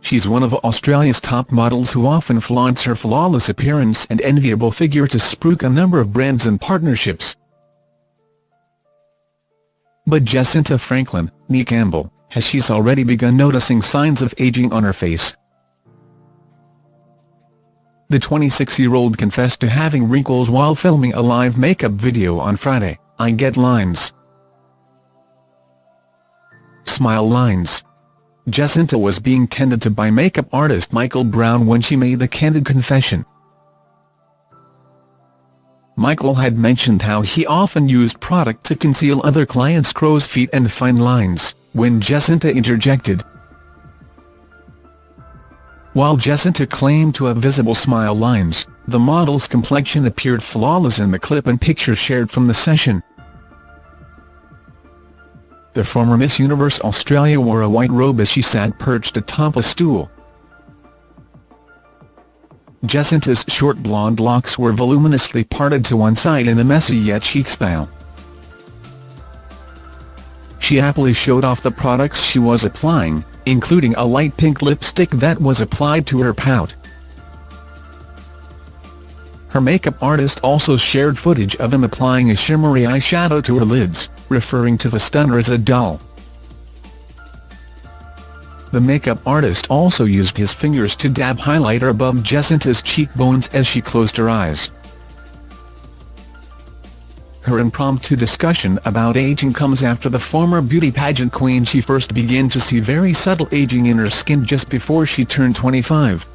she's one of Australia's top models who often flaunts her flawless appearance and enviable figure to spruik a number of brands and partnerships. But Jesinta Franklin, nee Campbell, has she's already begun noticing signs of aging on her face. The 26-year-old confessed to having wrinkles while filming a live makeup video on Friday, I get lines. Smile lines. Jesinta was being tended to by makeup artist Michael Brown when she made the candid confession. Michael had mentioned how he often used product to conceal other clients' crow's feet and fine lines, when Jesinta interjected. While Jesinta claimed to have visible smile lines, the model's complexion appeared flawless in the clip and picture shared from the session. The former Miss Universe Australia wore a white robe as she sat perched atop a stool. Jesinta's short blonde locks were voluminously parted to one side in a messy yet chic style. She happily showed off the products she was applying, including a light pink lipstick that was applied to her pout. Her makeup artist also shared footage of him applying a shimmery eyeshadow to her lids referring to the stunner as a doll. The makeup artist also used his fingers to dab highlighter above Jesinta's cheekbones as she closed her eyes. Her impromptu discussion about aging comes after the former beauty pageant queen she first began to see very subtle aging in her skin just before she turned 25.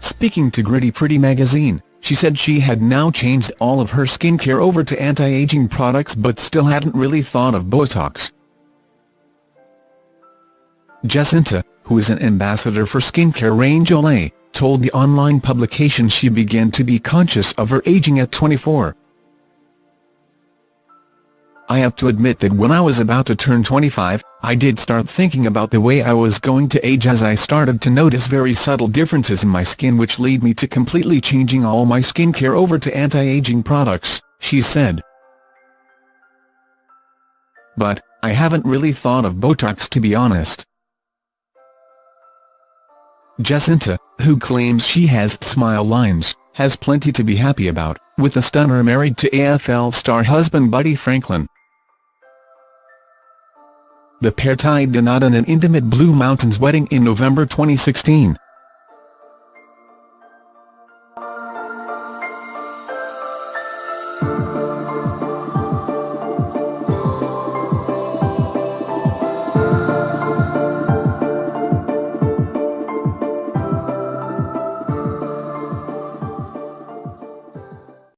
Speaking to Gritty Pretty magazine, she said she had now changed all of her skincare over to anti-aging products but still hadn't really thought of Botox. Jesinta, who is an ambassador for skincare range Olay, told the online publication she began to be conscious of her aging at 24. I have to admit that when I was about to turn 25, I did start thinking about the way I was going to age as I started to notice very subtle differences in my skin which lead me to completely changing all my skincare over to anti-aging products, she said. But, I haven't really thought of Botox to be honest. Jesinta, who claims she has smile lines, has plenty to be happy about, with the stunner married to AFL star husband Buddy Franklin. The pair tied the knot in an intimate Blue Mountains wedding in November 2016.